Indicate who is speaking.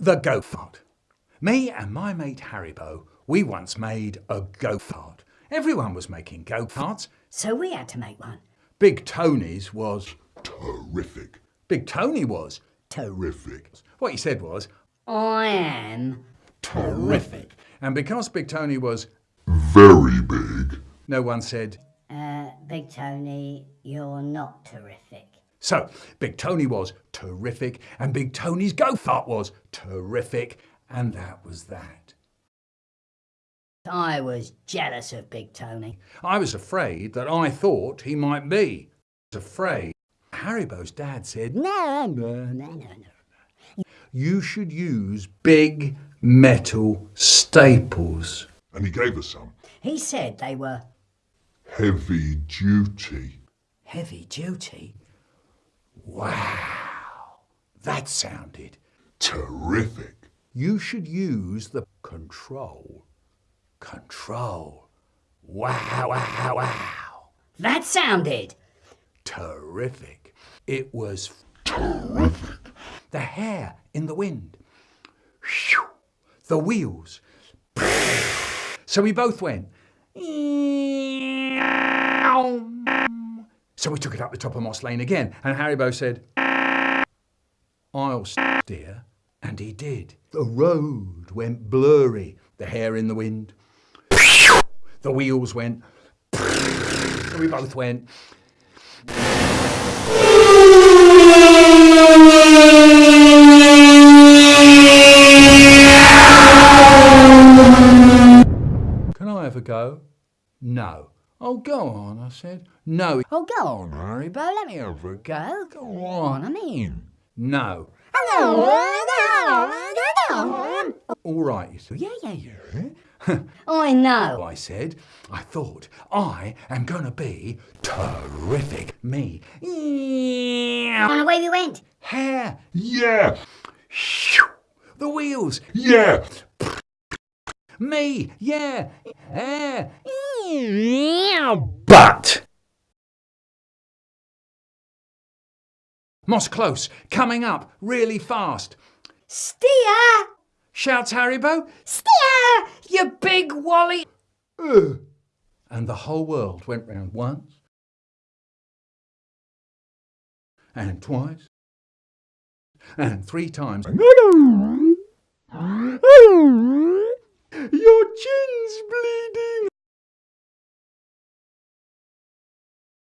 Speaker 1: The go-fart. Me and my mate Harrybo, we once made a go-fart. Everyone was making go-farts.
Speaker 2: So we had to make one.
Speaker 1: Big Tony's was...
Speaker 3: Terrific.
Speaker 1: Big Tony was...
Speaker 3: Terrific.
Speaker 1: What he said was...
Speaker 2: I am.
Speaker 1: Terrific. And because Big Tony was...
Speaker 3: Very big.
Speaker 1: No one said...
Speaker 2: Uh, Big Tony, you're not terrific.
Speaker 1: So, Big Tony was terrific, and Big Tony's go-fart was terrific, and that was that.
Speaker 2: I was jealous of Big Tony.
Speaker 1: I was afraid that I thought he might be. I was afraid. Harrybo's dad said,
Speaker 2: No, no, no, no, no.
Speaker 1: you should use big metal staples.
Speaker 3: And he gave us some.
Speaker 2: He said they were
Speaker 3: Heavy duty.
Speaker 1: Heavy duty? Wow, that sounded.
Speaker 3: Terrific.
Speaker 1: You should use the control. Control. Wow, wow, wow.
Speaker 2: That sounded.
Speaker 1: Terrific. It was
Speaker 3: Terrific.
Speaker 1: the hair in the wind. The wheels. So we both went. So we took it up the top of Moss Lane again, and Harrybo said, I'll steer. And he did. The road went blurry, the hair in the wind. The wheels went. We both went. Can I have a go? No. Oh, go on, I said. No.
Speaker 2: Oh, go on, Harrybo. Let me have a go. Go on, I'm in.
Speaker 1: No. All right, you said.
Speaker 2: Yeah, yeah, yeah. I know.
Speaker 1: I said, I thought, I am going to be terrific. Me. Yeah.
Speaker 2: And away we went.
Speaker 1: Hair.
Speaker 3: Yeah.
Speaker 1: The wheels.
Speaker 3: Yeah.
Speaker 1: Me. Yeah. Hair. But. Moss close, coming up really fast.
Speaker 2: Steer!
Speaker 1: Shouts Harrybo,
Speaker 2: Steer!
Speaker 1: you big wally. Ugh. And the whole world went round once, and twice, and three times. Your chin's bleeding.